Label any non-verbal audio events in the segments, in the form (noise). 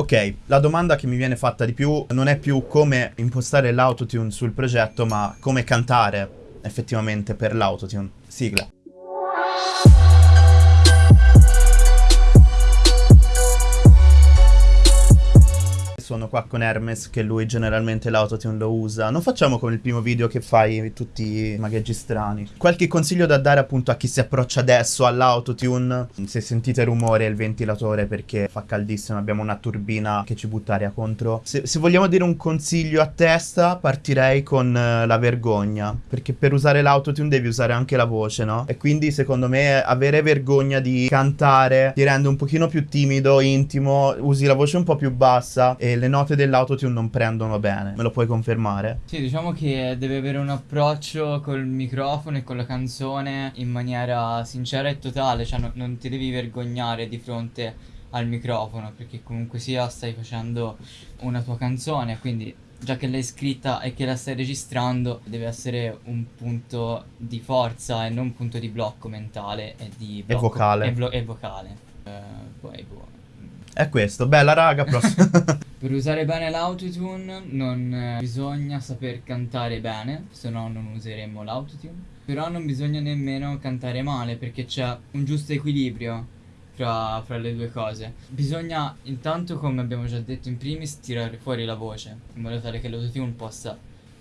Ok, la domanda che mi viene fatta di più non è più come impostare l'autotune sul progetto, ma come cantare effettivamente per l'autotune. Sigla. Qua con Hermes che lui generalmente l'autotune lo usa. Non facciamo come il primo video che fai tutti i magheggi strani. Qualche consiglio da dare appunto a chi si approccia adesso all'autotune? Se sentite rumore il ventilatore perché fa caldissimo, abbiamo una turbina che ci butta aria contro. Se, se vogliamo dire un consiglio a testa partirei con uh, la vergogna. Perché per usare l'autotune devi usare anche la voce, no? E quindi secondo me avere vergogna di cantare ti rende un pochino più timido, intimo, usi la voce un po' più bassa e le note dell'autotune non prendono bene. Me lo puoi confermare? Sì, diciamo che deve avere un approccio col microfono e con la canzone in maniera sincera e totale, cioè no, non ti devi vergognare di fronte al microfono, perché comunque sia stai facendo una tua canzone, quindi già che l'hai scritta e che la stai registrando, deve essere un punto di forza e non un punto di blocco mentale e di blocco, e vocale. E, e vocale. Eh, poi, boh. È questo, bella raga, prossima. (laughs) per usare bene l'autotune non eh, bisogna saper cantare bene, se no non useremo l'autotune. Però non bisogna nemmeno cantare male perché c'è un giusto equilibrio fra, fra, le due cose. Bisogna intanto, come abbiamo già detto in primis, tirare fuori la voce in modo tale che l'autotune possa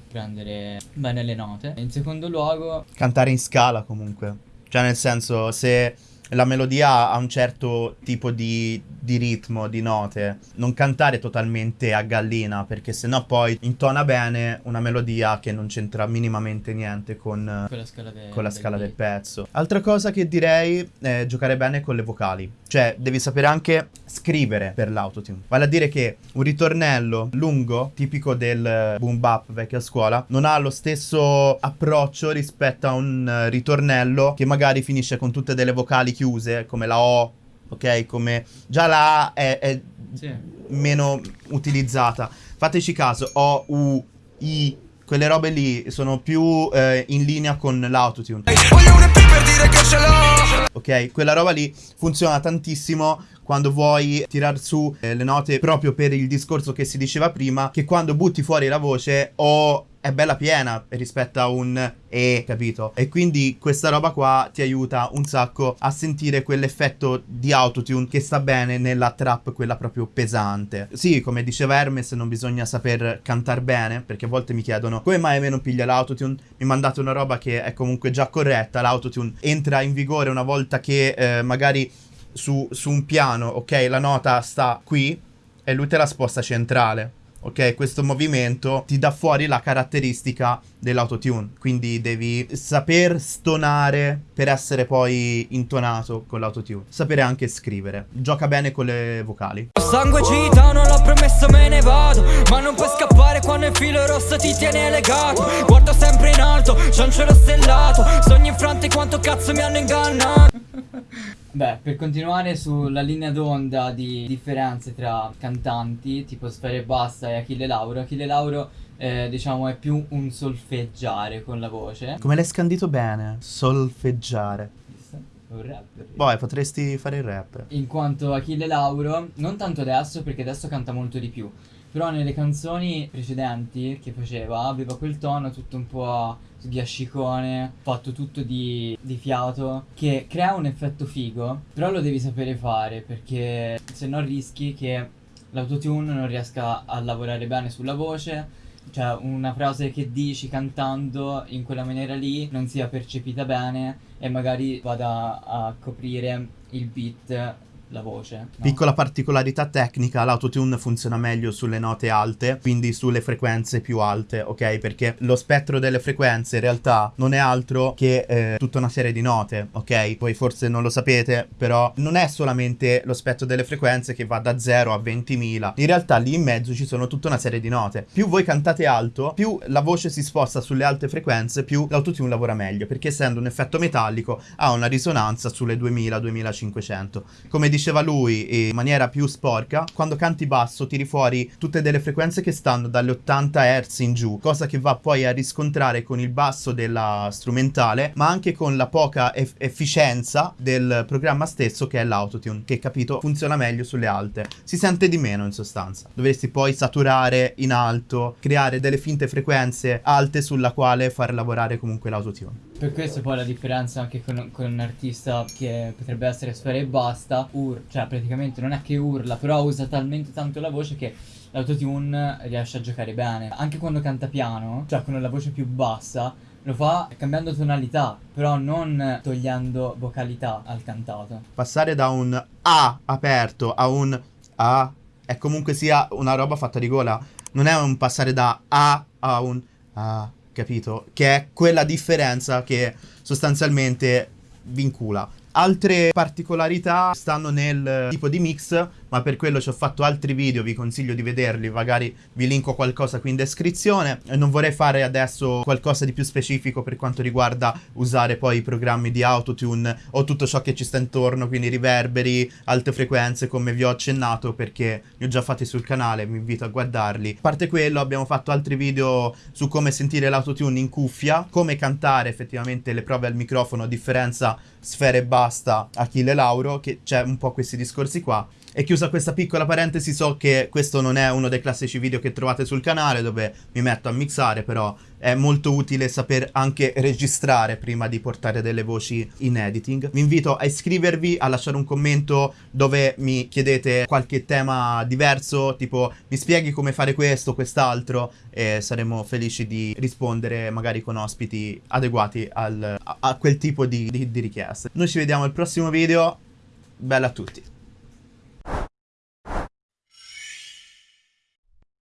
prendere bene le note. In secondo luogo... Cantare in scala comunque. Cioè nel senso, se la melodia ha un certo tipo di, di, ritmo, di note. Non cantare totalmente a gallina, perché sennò poi intona bene una melodia che non c'entra minimamente niente con, con la scala, de, con la scala del, del pezzo. Altra cosa che direi è giocare bene con le vocali. Cioè, devi sapere anche scrivere per l'autotune. Vale a dire che un ritornello lungo, tipico del boom bap vecchia scuola, non ha lo stesso approccio rispetto a un ritornello che magari finisce con tutte delle vocali chiuse, come la O, ok? Come già la A è, è sì. meno utilizzata. Fateci caso, O, U, I, quelle robe lì sono più eh, in linea con l'autotune. Ok, quella roba lì funziona tantissimo quando vuoi tirar su eh, le note proprio per il discorso che si diceva prima, che quando butti fuori la voce o è bella piena rispetto a un E, capito? E quindi questa roba qua ti aiuta un sacco a sentire quell'effetto di autotune che sta bene nella trap, quella proprio pesante. Sì, come diceva Hermes, non bisogna saper cantare bene, perché a volte mi chiedono come mai a me non piglia l'autotune? Mi mandate una roba che è comunque già corretta, l'autotune entra in vigore una volta che eh, magari su, su un piano, ok, la nota sta qui e lui te la sposta centrale. Ok, questo movimento ti dà fuori la caratteristica dell'autotune, quindi devi saper stonare per essere poi intonato con l'autotune, sapere anche scrivere, gioca bene con le vocali. Sangue cita, non l'ho promesso me ne vado, ma non puoi scappare quando il filo rosso ti tiene legato, guardo sempre in alto, c'è un cielo stellato, sogni infranti quanto cazzo mi hanno ingannato. Beh, per continuare sulla linea d'onda di differenze tra cantanti, tipo Sfere Bassa e Achille Lauro, Achille Lauro eh, diciamo è più un solfeggiare con la voce. Come l'hai scandito bene? Solfeggiare. Un rapper. Poi potresti fare il rap. In quanto Achille Lauro, non tanto adesso perché adesso canta molto di più, però nelle canzoni precedenti che faceva aveva quel tono tutto un po' sghiascicone, fatto tutto di, di fiato, che crea un effetto figo, però lo devi sapere fare perché se no rischi che l'autotune non riesca a lavorare bene sulla voce. Cioè una frase che dici cantando in quella maniera lì non sia percepita bene e magari vada a coprire il beat la voce. No? Piccola particolarità tecnica, l'autotune funziona meglio sulle note alte, quindi sulle frequenze più alte, ok? Perché lo spettro delle frequenze in realtà non è altro che eh, tutta una serie di note, ok? Voi forse non lo sapete, però non è solamente lo spettro delle frequenze che va da 0 a 20.000. In realtà lì in mezzo ci sono tutta una serie di note. Più voi cantate alto, più la voce si sposta sulle alte frequenze, più l'autotune lavora meglio, perché essendo un effetto metallico ha una risonanza sulle 2000-2500. Come dicevo diceva lui in maniera più sporca, quando canti basso tiri fuori tutte delle frequenze che stanno dalle 80 Hz in giù, cosa che va poi a riscontrare con il basso della strumentale, ma anche con la poca eff- efficienza del programma stesso che è l'autotune, che capito funziona meglio sulle alte. Si sente di meno in sostanza. Dovresti poi saturare in alto, creare delle finte frequenze alte sulla quale far lavorare comunque l'autotune. Per questo poi la differenza anche con, con un artista che potrebbe essere sfera e basta, ur, cioè praticamente non è che urla, però usa talmente tanto la voce che l'autotune riesce a giocare bene. Anche quando canta piano, cioè con la voce più bassa, lo fa cambiando tonalità, però non togliendo vocalità al cantato. Passare da un A aperto a un A è comunque sia una roba fatta di gola. Non è un passare da A a un A, capito? Che è quella differenza che sostanzialmente vincula. Altre particolarità stanno nel tipo di mix, ma per quello ci ho fatto altri video, vi consiglio di vederli, magari vi linko qualcosa qui in descrizione. E non vorrei fare adesso qualcosa di più specifico per quanto riguarda usare poi i programmi di autotune o tutto ciò che ci sta intorno, quindi riverberi, alte frequenze come vi ho accennato perché li ho già fatti sul canale, vi invito a guardarli. A parte quello abbiamo fatto altri video su come sentire l'autotune in cuffia, come cantare effettivamente le prove al microfono a differenza sfere e basta Achille Lauro, che c'è un po' questi discorsi qua. E chiusa questa piccola parentesi, so che questo non è uno dei classici video che trovate sul canale dove mi metto a mixare, però è molto utile saper anche registrare prima di portare delle voci in editing. Vi invito a iscrivervi, a lasciare un commento dove mi chiedete qualche tema diverso, tipo mi spieghi come fare questo, quest'altro, e saremo felici di rispondere magari con ospiti adeguati al, a, a, quel tipo di, di, di richieste. Noi ci vediamo al prossimo video, bella a tutti!